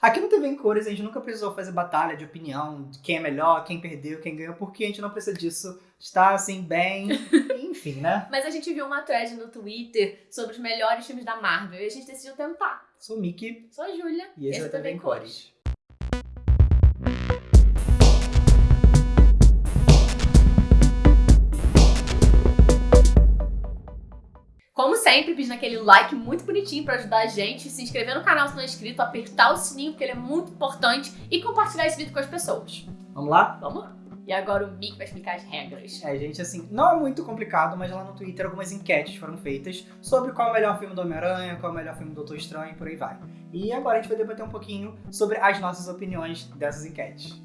Aqui no TV em Cores a gente nunca precisou fazer batalha de opinião, de quem é melhor, quem perdeu, quem ganhou, porque a gente não precisa disso. Está assim, bem. Enfim, né? Mas a gente viu uma thread no Twitter sobre os melhores filmes da Marvel e a gente decidiu tentar. Sou o Mickey Sou a Júlia. e esse é o TV em Cores. Como sempre, pedindo aquele like muito bonitinho pra ajudar a gente, se inscrever no canal se não é inscrito, apertar o sininho porque ele é muito importante e compartilhar esse vídeo com as pessoas. Vamos lá? Vamos lá. E agora o Mick vai explicar as regras. É, gente, assim, não é muito complicado, mas lá no Twitter algumas enquetes foram feitas sobre qual é o melhor filme do Homem-Aranha, qual é o melhor filme do Doutor Estranho e por aí vai. E agora a gente vai debater um pouquinho sobre as nossas opiniões dessas enquetes.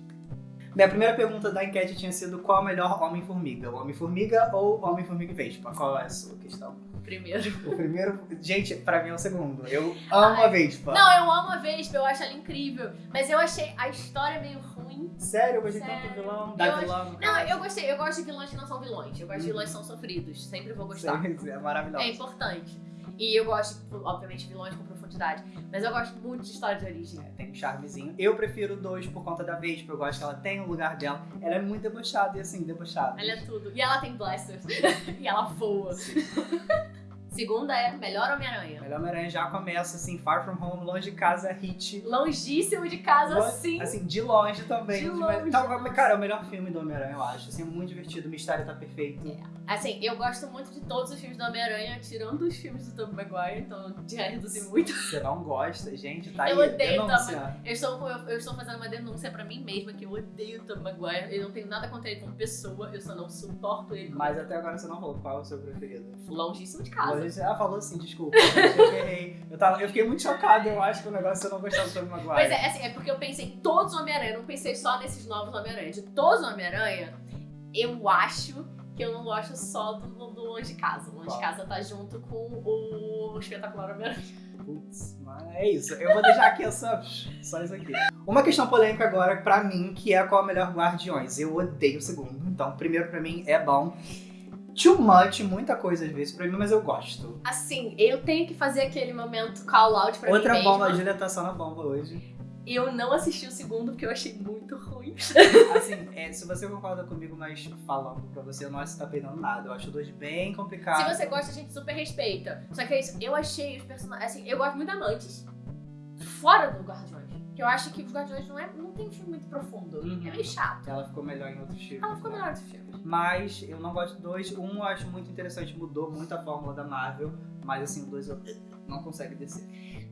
Bem, a primeira pergunta da enquete tinha sido qual é o melhor Homem-Formiga? O Homem-Formiga ou Homem-Formiga e Vespa? Qual é a sua questão? Primeiro. O primeiro, gente, pra mim é o segundo. Eu amo a Vespa. Não, eu amo a Vespa, eu acho ela incrível. Mas eu achei a história meio ruim. Sério, eu gostei Sério. tanto do vilão. Eu Da acho- vilã. no Não, eu gostei. Eu gosto de vilões que não são vilões. Eu gosto de Uhum. vilões que são sofridos. Sempre vou gostar. Sim, É maravilhoso. É importante. E eu gosto, obviamente, de vilões com profundidade. Mas eu gosto muito de história de origem. É, tem um charmezinho. Eu prefiro dois por conta da Vespa. Eu gosto que ela tem o lugar dela. Ela é muito debochada e assim, debochada. Ela é tudo. E ela tem blasters. e ela voa. Segunda é Melhor Homem-Aranha. Melhor Homem-Aranha já começa assim, Far From Home, longe de casa, hit. Longíssimo de casa, Lo- sim. Assim, de longe também. De longe, nossa. cara, é o melhor filme do Homem-Aranha, eu acho. Assim, é muito divertido, o mistério tá perfeito. Assim, eu gosto muito de todos os filmes do Homem-Aranha, tirando os filmes do Tobey Maguire, então já reduzi muito. Você não gosta, gente, tá Eu aí. odeio denúncia. Eu estou, eu, eu estou fazendo uma denúncia pra mim mesma que eu odeio o Tobey Maguire. Eu não tenho nada contra ele como pessoa, eu só não suporto ele. Mas até agora você não falou qual é o seu preferido. Longíssimo de casa. Você já falou assim, desculpa. eu errei. Eu, tava, eu fiquei muito chocado, eu acho que o negócio você não gostava do Tobey Maguire. Pois é, assim, é porque eu pensei em todos os Homem-Aranha, eu não pensei só nesses novos Homem-Aranha. De todos os Homem-Aranha, eu acho que eu não gosto só do, do Longe de Casa. O Longe de Casa tá junto com o Espetacular Homem-Aranha. Putz, mas é isso. Eu vou deixar aqui essa, só isso aqui. Uma questão polêmica agora pra mim, que é qual é o melhor Guardiões. Eu odeio o segundo. Então, o primeiro pra mim é bom. Too much, muita coisa às vezes pra mim, mas eu gosto. Assim, eu tenho que fazer aquele momento call out pra Outra mim bomba, a. Julia tá só na bomba hoje. Eu não assisti o segundo porque eu achei muito ruim. Assim, é, se você concorda comigo, mas falando pra você, eu não acho que tá perdendo nada. Eu acho dois bem complicado. Se você gosta, a gente super respeita. Só que é isso, eu achei os personagens. Assim, eu gosto muito da Mantis. Fora do Guardiões. Que eu acho que os Guardiões não, é, não tem um filme muito profundo. Uhum. É meio chato. Ela ficou melhor em outros filmes. Ela ficou né? melhor dos filmes. Mas eu não gosto do dois. Um eu acho muito interessante, mudou muito a fórmula da Marvel. Mas assim, o dois eu não consegue descer.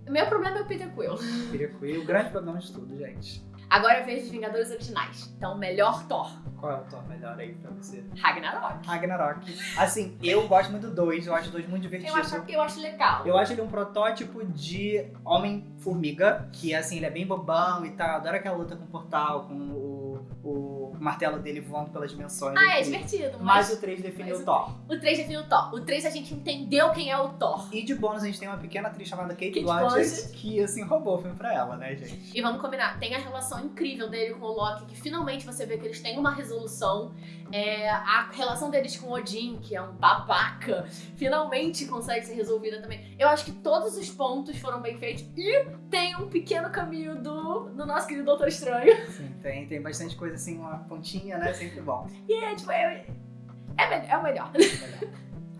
O meu problema é o Peter Quill. Com o grande problema de tudo, gente. Agora a vez dos Vingadores Originais. Então, melhor Thor. Qual é o Thor melhor aí pra você? Ragnarok. Ragnarok. Assim, eu gosto muito do dois, eu acho o dois muito divertido. Eu acho, eu acho legal. Eu acho ele um protótipo de Homem-Formiga, que assim, ele é bem bobão e tal. Eu adoro aquela luta com o portal, com o, o martelo dele voando pelas dimensões. Ah, é divertido. Mas Mas o 3 definiu o Thor. o 3 define o Thor. O 3 a gente entendeu quem é o Thor. E de bônus a gente tem uma pequena atriz chamada Kate, Kate Blanchett, que assim roubou o filme pra ela, né, gente? E vamos combinar, tem a relação incrível dele com o Loki, que finalmente você vê que eles têm uma resolução. É, a relação deles com o Odin, que é um babaca, finalmente consegue ser resolvida também. Eu acho que todos os pontos foram bem feitos. E tem um pequeno caminho do, do nosso querido Doutor Estranho. Sim, tem, tem bastante coisa assim, uma pontinha, né? Sempre bom. E é, tipo, é, é, me- é o melhor.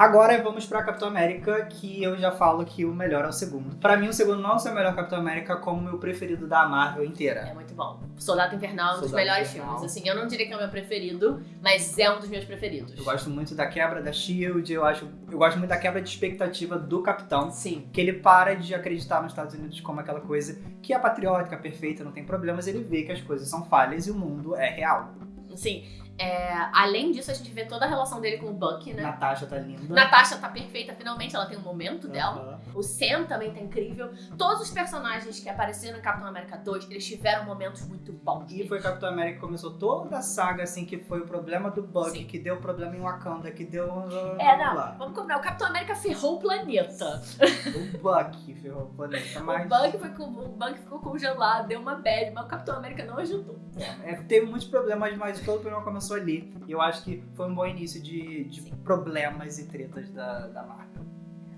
Agora vamos pra Capitão América, que eu já falo que o melhor é o segundo. Pra mim, o segundo não é o melhor Capitão América como o meu preferido da Marvel inteira. É muito bom. Soldado Invernal é um dos Soldado melhores Invernal. filmes. Assim, eu não diria que é o meu preferido, mas é um dos meus preferidos. Eu gosto muito da quebra da Shield, eu acho, eu gosto muito da quebra de expectativa do Capitão. Sim. Que ele para de acreditar nos Estados Unidos como aquela coisa que é patriótica, perfeita, não tem problemas, ele vê que as coisas são falhas e o mundo é real. Sim. É, além disso, a gente vê toda a relação dele com o Bucky, né? Natasha tá linda. Natasha tá perfeita, finalmente ela tem um momento dela. Aham. O Sam também tá incrível. Todos os personagens que apareceram em Capitão América 2, eles tiveram momentos muito bons. E foi Capitão América que começou toda a saga, assim, que foi o problema do Bucky, Sim. que deu problema em Wakanda, que deu. É, não, lá. vamos combinar. O Capitão América ferrou o planeta. O Bucky ferrou o planeta, mas. O, Bucky foi com, o Bucky ficou congelado, deu uma bad, mas o Capitão América não ajudou. É, teve muitos problemas, mas todo o problema começou ali. E eu acho que foi um bom início de, de problemas e tretas da, da Marvel.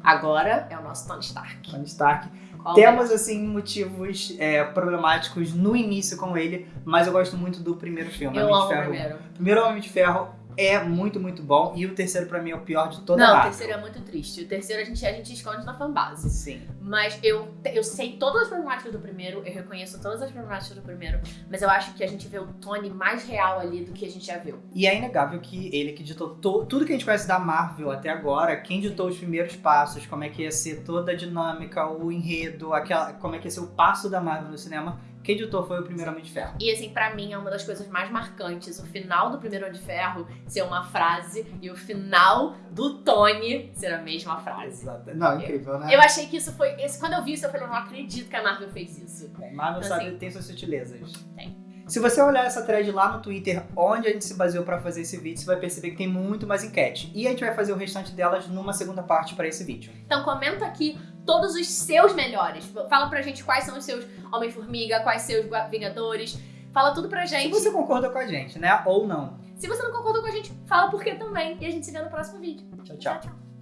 Agora é o nosso Tony Stark. Tony Stark. Qual Temos, assim, motivos é, problemáticos no início com ele, mas eu gosto muito do primeiro filme. Eu Homem de amo o Ferro. primeiro. Primeiro Homem de Ferro é muito, muito bom. E o terceiro, pra mim, é o pior de toda a Não, o Marvel. terceiro é muito triste. O terceiro a gente, a gente esconde na fanbase. Sim. Mas eu, eu sei todas as problemáticas do primeiro, eu reconheço todas as problemáticas do primeiro, mas eu acho que a gente vê o Tony mais real ali do que a gente já viu. E é inegável que ele que ditou to- tudo que a gente conhece da Marvel até agora, quem ditou os primeiros passos, como é que ia ser toda a dinâmica, o enredo, aquela, como é que ia ser o passo da Marvel no cinema, quem ditou foi o primeiro Homem de Ferro. E assim, pra mim é uma das coisas mais marcantes, o final do primeiro Homem de Ferro ser uma frase e o final do Tony ser a mesma frase. Exato. Não, incrível, né? Eu achei que isso foi. Esse, quando eu vi isso, eu falei, eu não acredito que a Marvel fez isso. Marvel Então, sabe, assim, tem suas sutilezas. tem. Se você olhar essa thread lá no Twitter, onde a gente se baseou pra fazer esse vídeo, você vai perceber que tem muito mais enquete. E a gente vai fazer o restante delas numa segunda parte pra esse vídeo. Então comenta aqui todos os seus melhores. Fala pra gente quais são os seus Homem-Formiga, quais seus Vingadores. Fala tudo pra Se gente. você concorda com a gente, né? Ou não. Se você não concordou com a gente, fala por quê também. E a gente se vê no próximo vídeo. Tchau, tchau. tchau.